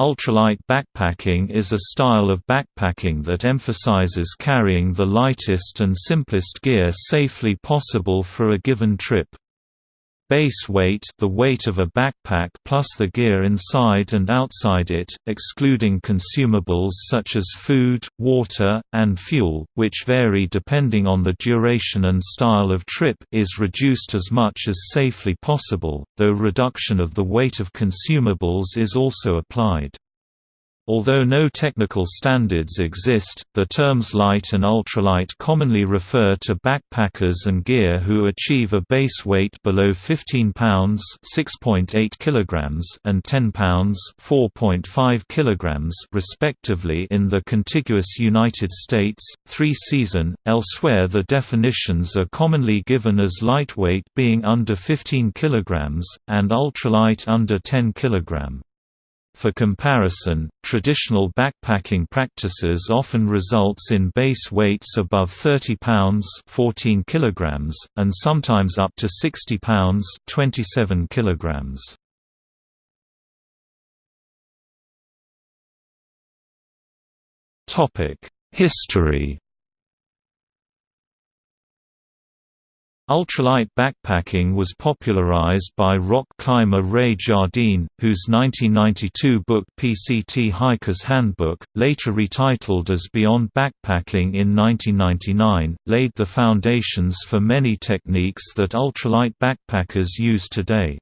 Ultralight backpacking is a style of backpacking that emphasizes carrying the lightest and simplest gear safely possible for a given trip. Base weight the weight of a backpack plus the gear inside and outside it, excluding consumables such as food, water, and fuel, which vary depending on the duration and style of trip is reduced as much as safely possible, though reduction of the weight of consumables is also applied. Although no technical standards exist, the terms light and ultralight commonly refer to backpackers and gear who achieve a base weight below 15 pounds (6.8 kilograms) and 10 pounds (4.5 kilograms) respectively in the contiguous United States. 3-season. Elsewhere, the definitions are commonly given as lightweight being under 15 kilograms and ultralight under 10 kilogram. For comparison, traditional backpacking practices often results in base weights above 30 pounds 14 kilograms, and sometimes up to 60 pounds 27 kilograms. Topic: History Ultralight backpacking was popularized by rock climber Ray Jardine, whose 1992 book PCT Hiker's Handbook, later retitled as Beyond Backpacking in 1999, laid the foundations for many techniques that ultralight backpackers use today.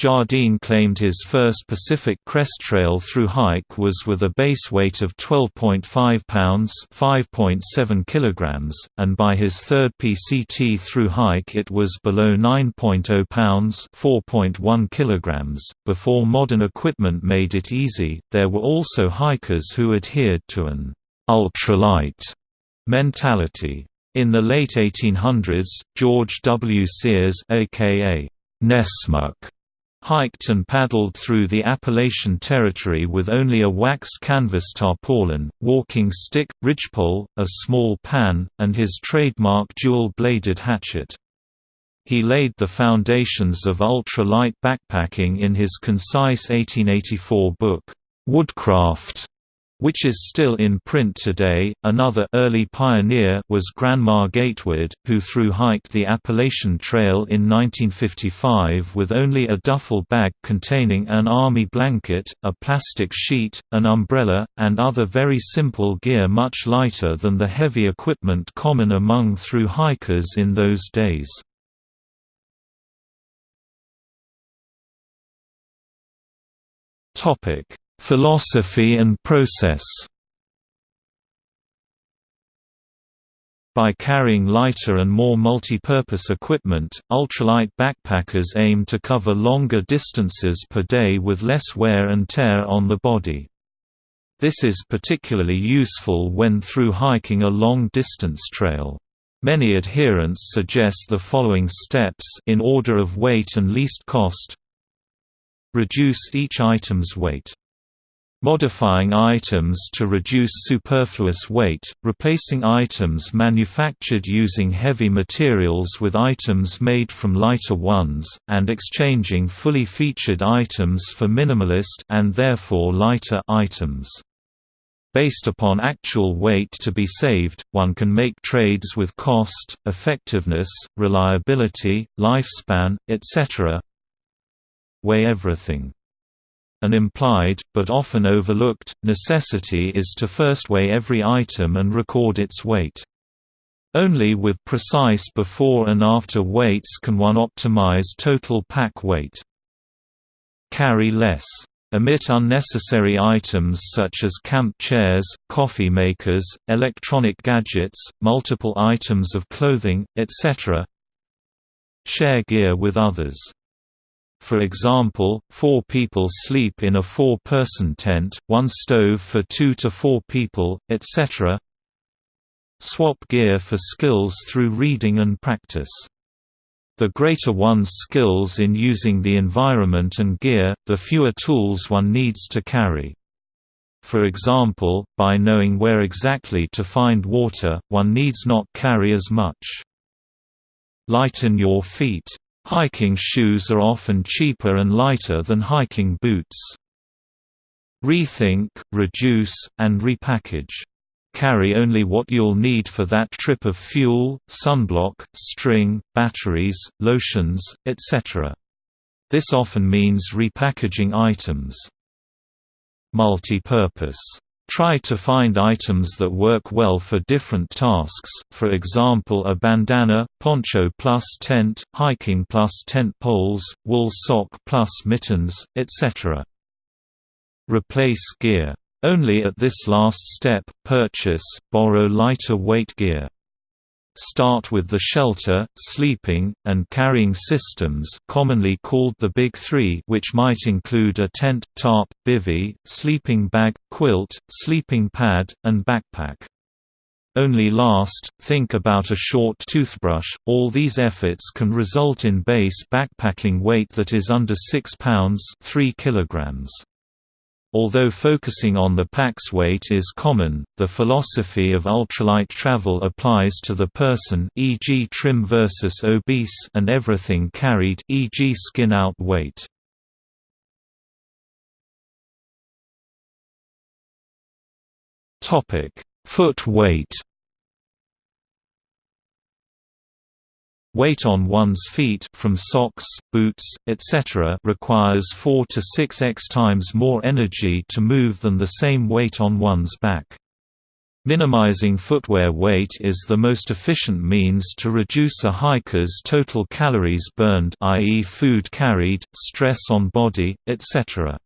Jardine claimed his first Pacific Crest Trail through hike was with a base weight of 12.5 pounds (5.7 kilograms), and by his third PCT through hike it was below 9.0 pounds (4.1 kilograms). Before modern equipment made it easy, there were also hikers who adhered to an ultralight mentality. In the late 1800s, George W. Sears aka Nessmuk hiked and paddled through the Appalachian Territory with only a waxed canvas tarpaulin, walking stick, ridgepole, a small pan, and his trademark dual-bladed hatchet. He laid the foundations of ultra-light backpacking in his concise 1884 book, Woodcraft, which is still in print today. Another early pioneer was Grandma Gatewood, who through-hiked the Appalachian Trail in 1955 with only a duffel bag containing an army blanket, a plastic sheet, an umbrella, and other very simple gear much lighter than the heavy equipment common among through-hikers in those days. Topic Philosophy and process By carrying lighter and more multi-purpose equipment, ultralight backpackers aim to cover longer distances per day with less wear and tear on the body. This is particularly useful when through hiking a long-distance trail. Many adherents suggest the following steps in order of weight and least cost Reduce each item's weight Modifying items to reduce superfluous weight, replacing items manufactured using heavy materials with items made from lighter ones, and exchanging fully featured items for minimalist and therefore lighter items. Based upon actual weight to be saved, one can make trades with cost, effectiveness, reliability, lifespan, etc. Weigh everything an implied, but often overlooked, necessity is to first weigh every item and record its weight. Only with precise before and after weights can one optimize total pack weight. Carry less. Omit unnecessary items such as camp chairs, coffee makers, electronic gadgets, multiple items of clothing, etc. Share gear with others. For example, four people sleep in a four-person tent, one stove for two to four people, etc. Swap gear for skills through reading and practice. The greater one's skills in using the environment and gear, the fewer tools one needs to carry. For example, by knowing where exactly to find water, one needs not carry as much. Lighten your feet Hiking shoes are often cheaper and lighter than hiking boots. Rethink, reduce, and repackage. Carry only what you'll need for that trip of fuel, sunblock, string, batteries, lotions, etc. This often means repackaging items. Multi-purpose Try to find items that work well for different tasks, for example a bandana, poncho plus tent, hiking plus tent poles, wool sock plus mittens, etc. Replace gear. Only at this last step, purchase, borrow lighter weight gear. Start with the shelter, sleeping, and carrying systems commonly called the Big Three which might include a tent, tarp, bivy, sleeping bag, quilt, sleeping pad, and backpack. Only last, think about a short toothbrush. All these efforts can result in base backpacking weight that is under 6 pounds 3 kilograms. Although focusing on the pack's weight is common, the philosophy of ultralight travel applies to the person e.g. trim versus obese and everything carried e.g. skin out weight. Topic: Foot weight. Weight on one's feet from socks, boots, etc. requires 4 to 6x times more energy to move than the same weight on one's back. Minimizing footwear weight is the most efficient means to reduce a hiker's total calories burned i.e. food carried, stress on body, etc.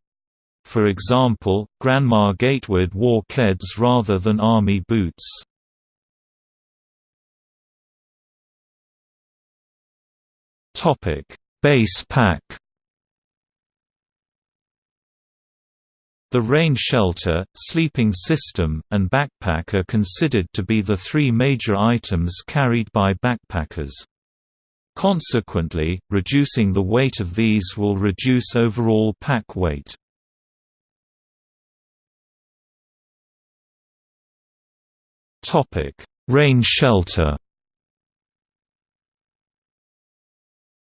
For example, Grandma Gatewood wore Keds rather than army boots. Topic: Base pack. The rain shelter, sleeping system, and backpack are considered to be the three major items carried by backpackers. Consequently, reducing the weight of these will reduce overall pack weight. Rain shelter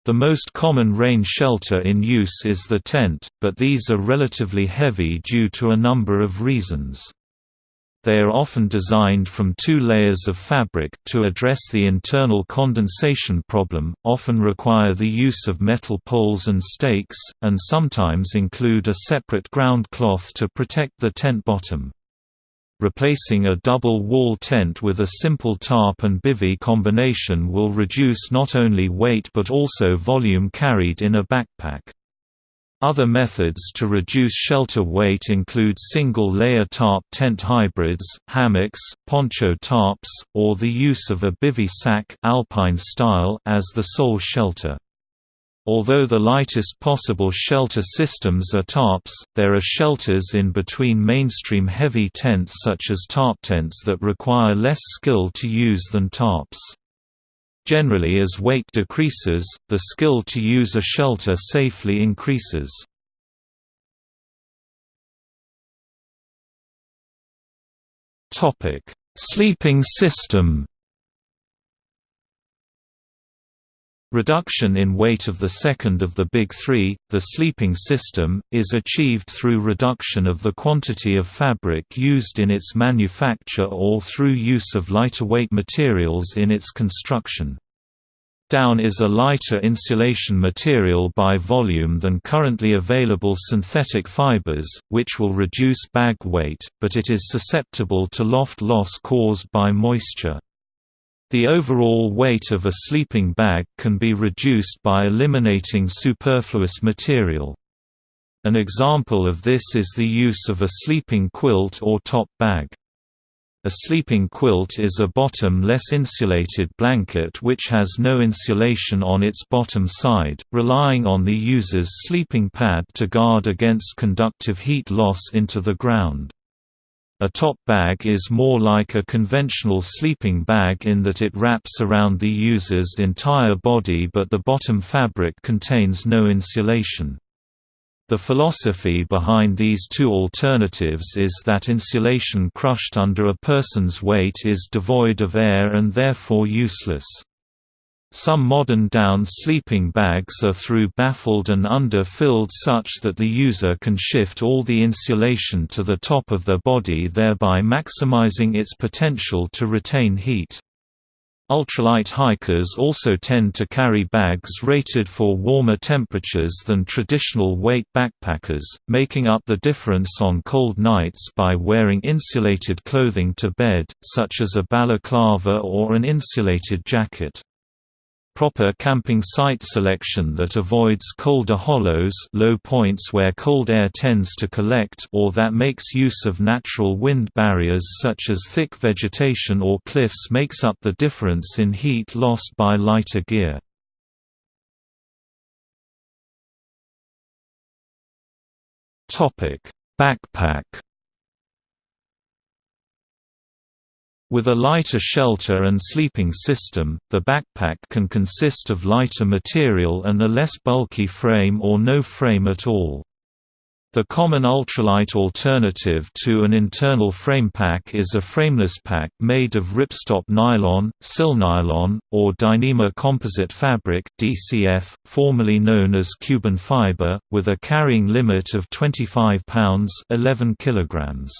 The most common rain shelter in use is the tent, but these are relatively heavy due to a number of reasons. They are often designed from two layers of fabric to address the internal condensation problem, often require the use of metal poles and stakes, and sometimes include a separate ground cloth to protect the tent bottom. Replacing a double wall tent with a simple tarp and bivy combination will reduce not only weight but also volume carried in a backpack. Other methods to reduce shelter weight include single-layer tarp tent hybrids, hammocks, poncho tarps, or the use of a bivy sack alpine style as the sole shelter. Although the lightest possible shelter systems are tarps, there are shelters in between mainstream heavy tents such as tarp tents that require less skill to use than tarps. Generally as weight decreases, the skill to use a shelter safely increases. Sleeping system Reduction in weight of the second of the big three, the sleeping system, is achieved through reduction of the quantity of fabric used in its manufacture or through use of lighter weight materials in its construction. Down is a lighter insulation material by volume than currently available synthetic fibers, which will reduce bag weight, but it is susceptible to loft loss caused by moisture. The overall weight of a sleeping bag can be reduced by eliminating superfluous material. An example of this is the use of a sleeping quilt or top bag. A sleeping quilt is a bottom-less insulated blanket which has no insulation on its bottom side, relying on the user's sleeping pad to guard against conductive heat loss into the ground. A top bag is more like a conventional sleeping bag in that it wraps around the user's entire body but the bottom fabric contains no insulation. The philosophy behind these two alternatives is that insulation crushed under a person's weight is devoid of air and therefore useless. Some modern down sleeping bags are through baffled and under-filled such that the user can shift all the insulation to the top of their body thereby maximizing its potential to retain heat. Ultralight hikers also tend to carry bags rated for warmer temperatures than traditional weight backpackers, making up the difference on cold nights by wearing insulated clothing to bed, such as a balaclava or an insulated jacket. Proper camping site selection that avoids colder hollows low points where cold air tends to collect or that makes use of natural wind barriers such as thick vegetation or cliffs makes up the difference in heat lost by lighter gear. Backpack With a lighter shelter and sleeping system, the backpack can consist of lighter material and a less bulky frame or no frame at all. The common ultralight alternative to an internal frame pack is a frameless pack made of ripstop nylon, Sil-Nylon, or Dyneema composite fabric DCF, formerly known as Cuben fiber, with a carrying limit of 25 pounds 11 kilograms.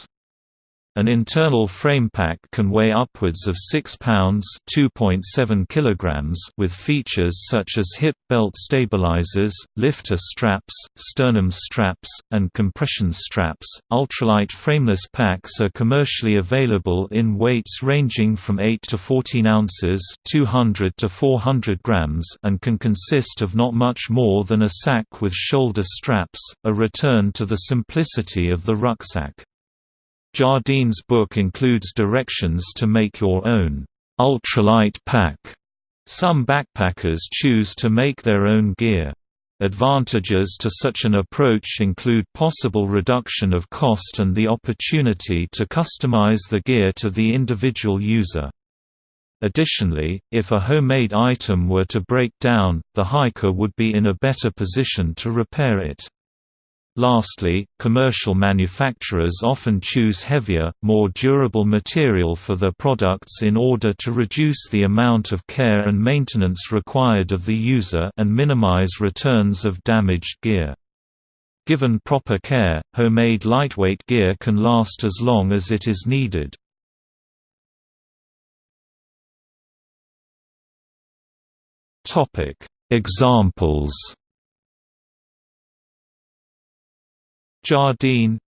An internal frame pack can weigh upwards of 6 pounds (2.7 kilograms) with features such as hip belt stabilizers, lifter straps, sternum straps, and compression straps. Ultralight frameless packs are commercially available in weights ranging from 8 to 14 ounces (200 to 400 grams) and can consist of not much more than a sack with shoulder straps, a return to the simplicity of the rucksack. Jardine's book includes directions to make your own ultralight pack. Some backpackers choose to make their own gear. Advantages to such an approach include possible reduction of cost and the opportunity to customize the gear to the individual user. Additionally, if a homemade item were to break down, the hiker would be in a better position to repair it. Lastly, commercial manufacturers often choose heavier, more durable material for their products in order to reduce the amount of care and maintenance required of the user and minimize returns of damaged gear. Given proper care, homemade lightweight gear can last as long as it is needed. Examples Jardine.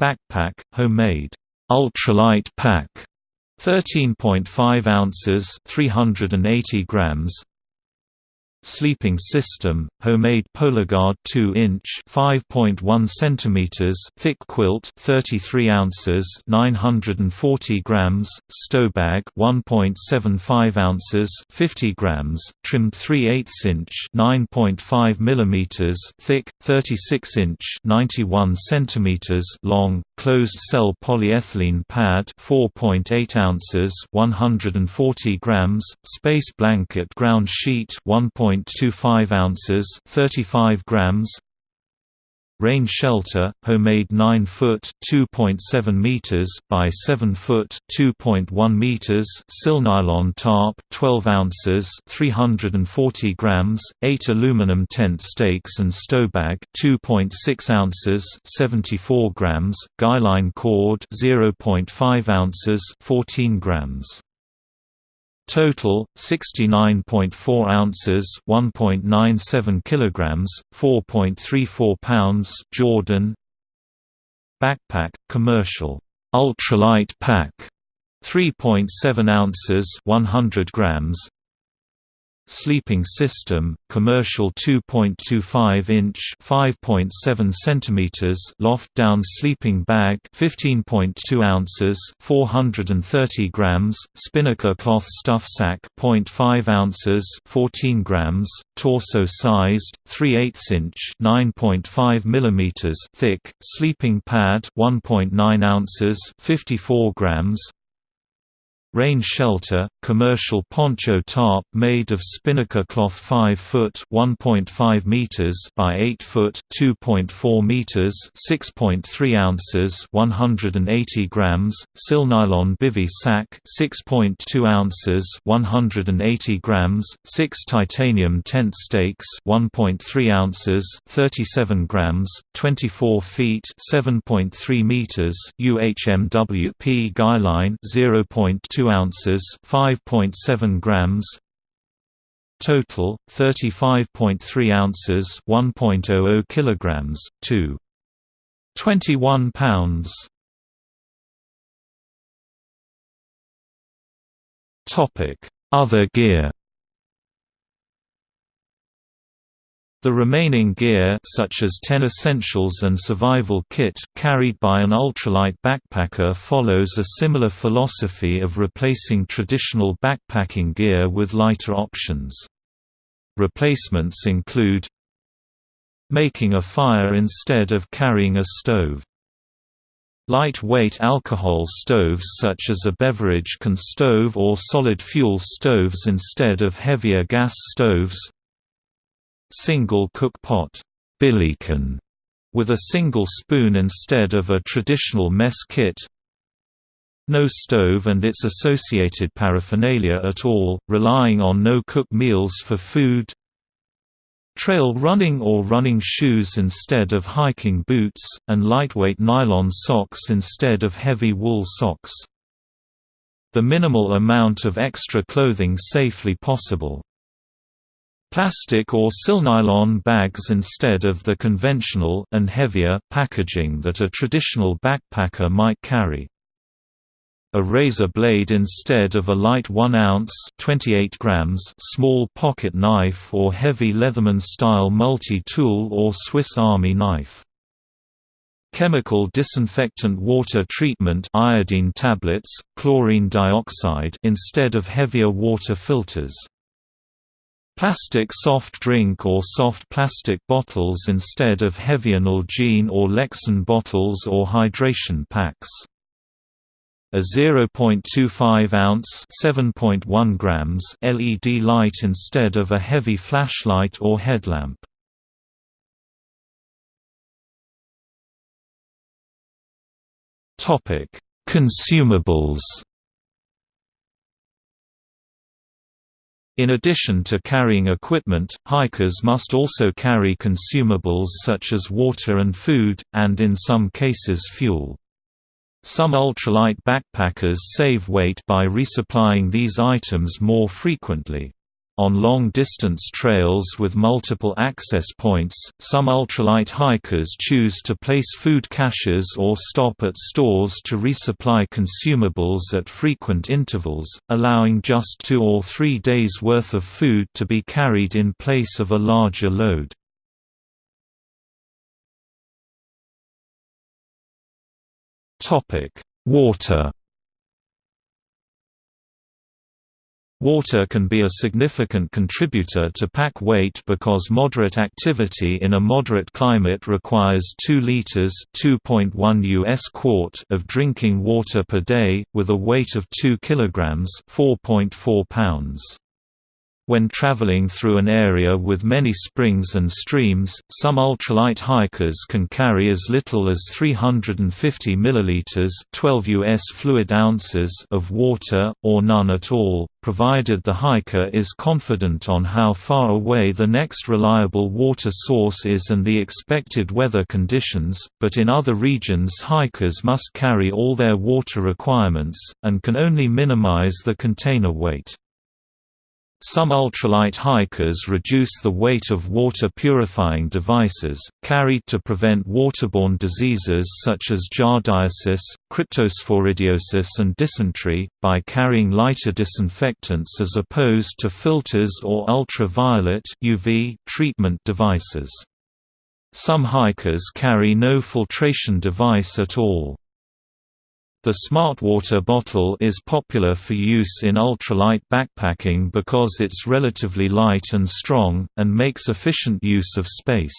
Backpack, homemade, ultralight pack, 13.5 ounces 380 grams Sleeping system, homemade PolarGuard 2-inch (5.1 cm) thick quilt, 33 ounces (940 grams), stowbag 1.75 ounces (50 grams), trimmed 3/8 inch (9.5 mm) thick, 36 inch (91 cm) long, closed-cell polyethylene pad 4.8 ounces (140 grams), space blanket ground sheet 1. 0.25 ounces, 35 grams. Rain shelter, homemade 9 foot (2.7 meters) by 7 foot (2.1 meters) Sil-Nylon tarp, 12 ounces (340 grams), 8 aluminum tent stakes and stowbag, 2.6 ounces (74 grams), guyline cord, 0.5 ounces (14 grams). Total 69.4 ounces, 1.97 kilograms, 4.34 pounds. Jordan Backpack commercial ultralight pack 3.7 ounces, 100 grams. Sleeping system, commercial 2.25-inch (5.7 cm) loft-down sleeping bag, 15.2 ounces (430 grams), spinnaker cloth stuff sack, 0.5 ounces (14 grams), torso-sized, 3/8-inch (9.5 mm) thick sleeping pad, 1.9 ounces (54 grams), Rain shelter, commercial poncho tarp made of spinnaker cloth 5 foot (1.5 meters) by 8 foot (2.4 meters), 6.3 ounces (180 grams), sil nylon bivy sack 6.2 ounces (180 grams), 6 titanium tent stakes 1.3 ounces (37 grams), 24 feet (7.3 meters) UHMWP guy line 0.2 2 ounces, 5.7 grams. Total 35.3 ounces, 1.00 kilograms, 2. 21 pounds. Topic: Other gear. The remaining gear such as 10 essentials and survival kit carried by an ultralight backpacker follows a similar philosophy of replacing traditional backpacking gear with lighter options. Replacements include making a fire instead of carrying a stove. Lightweight alcohol stoves such as a beverage can stove or solid fuel stoves instead of heavier gas stoves Single cook pot billycan, with a single spoon instead of a traditional mess kit no stove and its associated paraphernalia at all, relying on no-cook meals for food trail running or running shoes instead of hiking boots, and lightweight nylon socks instead of heavy wool socks. The minimal amount of extra clothing safely possible. Plastic or silnylon bags instead of the conventional and heavier packaging that a traditional backpacker might carry. A razor blade instead of a light 1 ounce 28 grams small pocket knife or heavy Leatherman-style multi-tool or Swiss Army knife. Chemical disinfectant water treatment iodine tablets, chlorine dioxide instead of heavier water filters. Plastic soft drink or soft plastic bottles instead of heavier Nalgene or Lexan bottles or hydration packs. A 0.25 ounce (7.1 grams) LED light instead of a heavy flashlight or headlamp. Consumables. In addition to carrying equipment, hikers must also carry consumables such as water and food, and in some cases fuel. Some ultralight backpackers save weight by resupplying these items more frequently. On long-distance trails with multiple access points, some ultralight hikers choose to place food caches or stop at stores to resupply consumables at frequent intervals, allowing just two or three days' worth of food to be carried in place of a larger load. Water Water can be a significant contributor to pack weight because moderate activity in a moderate climate requires 2 liters (2.1 US quart) of drinking water per day with a weight of 2 kilograms (4.4 pounds). When traveling through an area with many springs and streams, some ultralight hikers can carry as little as 350 milliliters (12 US fluid ounces) of water or none at all, provided the hiker is confident on how far away the next reliable water source is and the expected weather conditions. But in other regions, hikers must carry all their water requirements and can only minimize the container weight. Some ultralight hikers reduce the weight of water purifying devices, carried to prevent waterborne diseases such as giardiasis, cryptosporidiosis and dysentery, by carrying lighter disinfectants as opposed to filters or ultraviolet UV treatment devices. Some hikers carry no filtration device at all. The Smart Water bottle is popular for use in ultralight backpacking because it's relatively light and strong, and makes efficient use of space.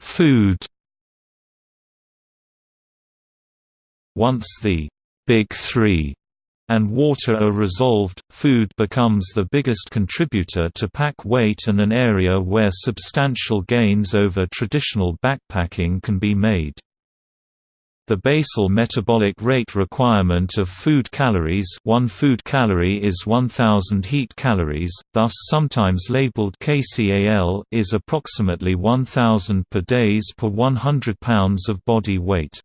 Food Once the Big Three and water are resolved, food becomes the biggest contributor to pack weight and an area where substantial gains over traditional backpacking can be made. The basal metabolic rate requirement of food calories one food calorie is 1000 heat calories, thus sometimes labeled KCAL is approximately 1000 per days per 100 pounds of body weight.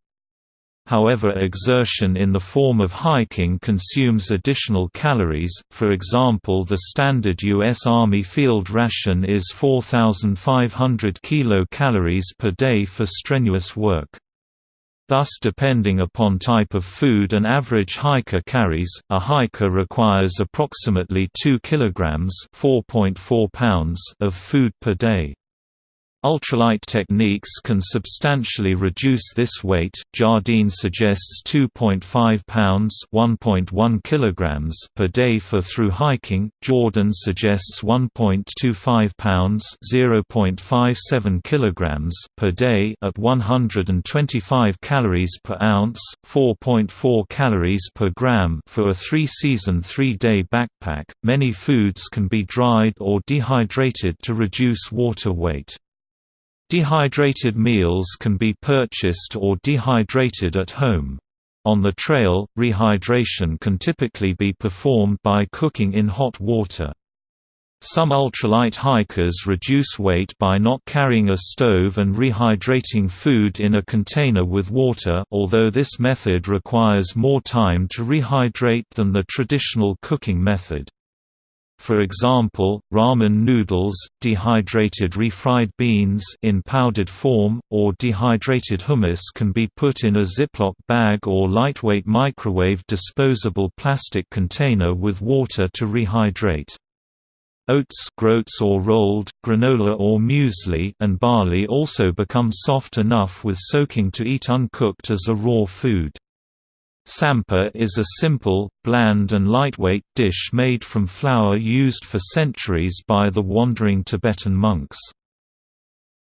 However exertion in the form of hiking consumes additional calories, for example the standard U.S. Army field ration is 4,500 kilocalories per day for strenuous work. Thus depending upon type of food an average hiker carries, a hiker requires approximately 2 kg pounds of food per day. Ultralight techniques can substantially reduce this weight. Jardine suggests 2.5 pounds (1.1 kilograms) per day for through hiking. Jordan suggests 1.25 pounds (0.57 kilograms) per day at 125 calories per ounce, 4.4 calories per gram for a 3-season 3-day backpack. Many foods can be dried or dehydrated to reduce water weight. Dehydrated meals can be purchased or dehydrated at home. On the trail, rehydration can typically be performed by cooking in hot water. Some ultralight hikers reduce weight by not carrying a stove and rehydrating food in a container with water although this method requires more time to rehydrate than the traditional cooking method. For example, ramen noodles, dehydrated refried beans in powdered form, or dehydrated hummus can be put in a Ziploc bag or lightweight microwave disposable plastic container with water to rehydrate. Oats groats or rolled, granola or muesli and barley also become soft enough with soaking to eat uncooked as a raw food. Tsampa is a simple, bland and lightweight dish made from flour used for centuries by the wandering Tibetan monks.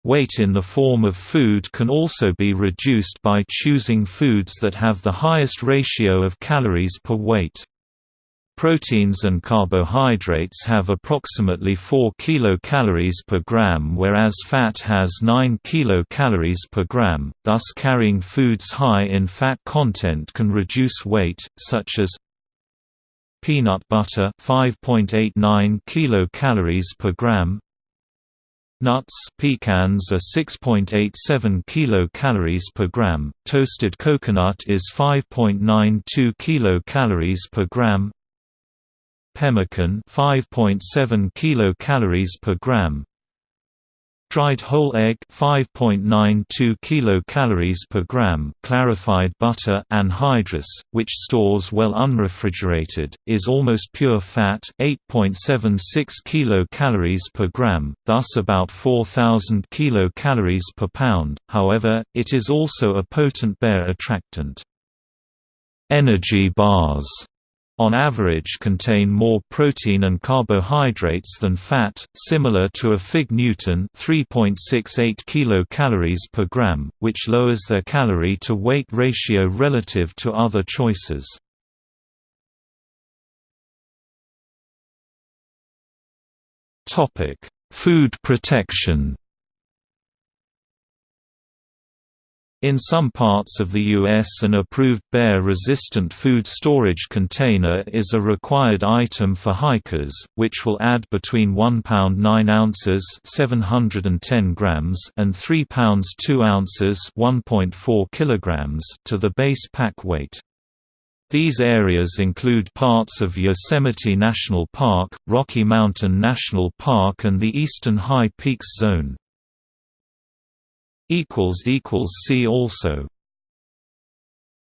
Weight in the form of food can also be reduced by choosing foods that have the highest ratio of calories per weight. Proteins and carbohydrates have approximately 4 kilocalories per gram whereas fat has 9 kilocalories per gram, thus carrying foods high in fat content can reduce weight, such as peanut butter 5.89 kilocalories per gram Nuts pecans are 6.87 kilocalories per gram, toasted coconut is 5.92 kilocalories per gram, pemmican 5.7 kilocalories per gram. Dried whole egg 5.92 kilocalories per gram. Clarified butter anhydrous which stores well unrefrigerated is almost pure fat 8.76 kilocalories per gram thus about 4000 kilocalories per pound. However it is also a potent bear attractant. Energy bars on average contain more protein and carbohydrates than fat, similar to a fig Newton 3.68 kilocalories per gram, which lowers their calorie to weight ratio relative to other choices. Food protection. In some parts of the U.S. an approved bear-resistant food storage container is a required item for hikers, which will add between 1 pound 9 ounces 710 grams and 3 pounds 2 ounces 1.4 kilograms to the base pack weight. These areas include parts of Yosemite National Park, Rocky Mountain National Park and the Eastern High Peaks Zone. See also